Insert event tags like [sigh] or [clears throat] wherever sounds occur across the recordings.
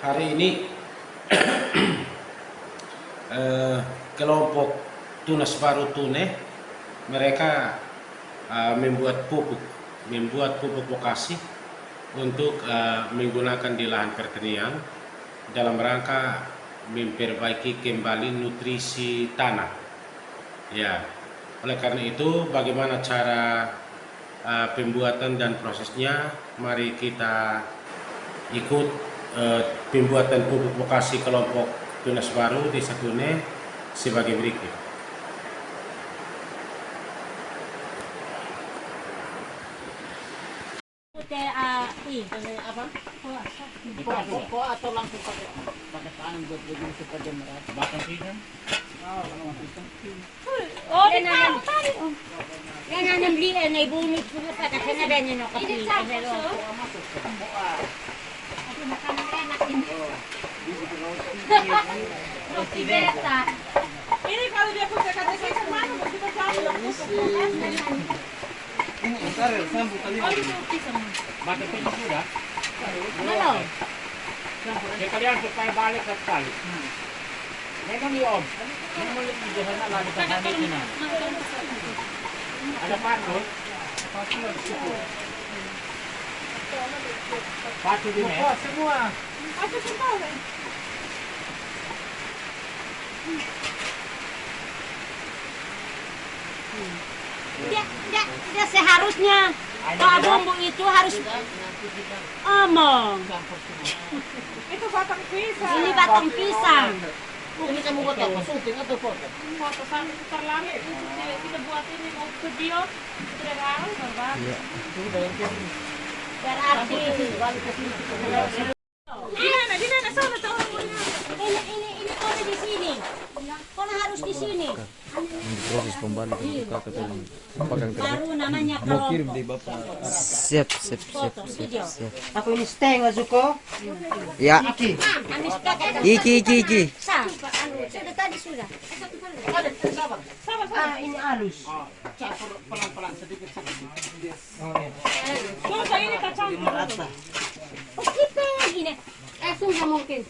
hari ini [clears throat] eh, kelompok Tunas Baru Tune mereka eh, membuat pupuk membuat pupuk lokasi untuk eh, menggunakan di lahan pertanian dalam rangka memperbaiki kembali nutrisi tanah. Ya, oleh karena itu bagaimana cara uh, pembuatan dan prosesnya? Mari kita ikut uh, pembuatan pupuk lokasi kelompok tunas baru di Satune sebagai berikut. apa? Kok atau langsung pakai pakai tangan buat begini supaya dia merata. Batang pisang. Oh, di. Yan ang ko pa kasi na ganyan Ini kalau dia punya kata saya ke mana? Kita cari yang Batang pisang sudah. Ya kalian supaya balik ke sekali. Memang di om. Memang di sana lagi ke sana ini. Ada patung. Patung di mana? semua. Semua? Tidak, tidak, tidak seharusnya Pak bumbu itu harus omong. Itu batang pisang. Ini batang pisang. Ini kamu buat apa? Syuting atau foto? Foto sampai lagi. Kita, buat ini mau video. Sudah harus, Bapak. Berarti Di mana? Di mana? Sana, sana. ini ini ini kau di Kau harus di sini. proses pembalikan ke kakak tadi pegang kerja Baru namanya mau kirim di bapak siap siap siap siap siap Aku ini steng Azuko. ya Anis kakak. iki iki iki Sa, anu, sudah tadi sudah. Ah, ini halus. Pelan-pelan sedikit sedikit. Coba ini kacang. Oh, gini. Eh, sudah mungkin.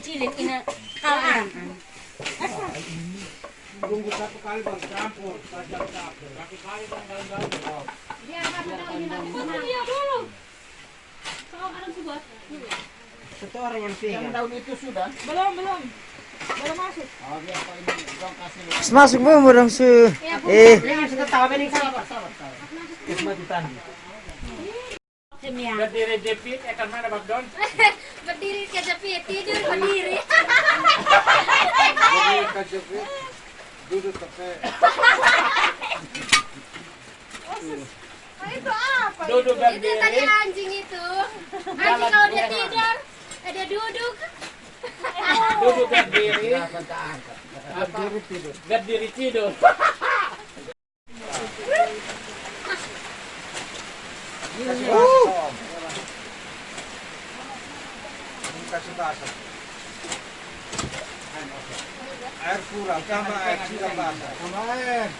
Chilin, ina, kalaan. Satu kali bang campur, saja campur. Satu kali bang. Iya. Satu orang yang. Yang daun itu sudah. Belum, belum. Belum masuk. Oh ini kasih. masuk orang su eh sudah tahu ini kan. Sabar, sabar, sabar. Kesempatan. Berdiri jepit, akan mana bang Don? [laughs] Berdiri ke tepi, tidur berdiri. [laughs] Duduk tepe. Itu apa? Duduk Itu tadi berdiri. anjing itu. Anjing kalau dia tidur, ada duduk. [laughs] Duduk berdiri. Berdiri tidur. Berdiri tidur. kasih الباشا عرفوا كما عرفوا الباشا كمان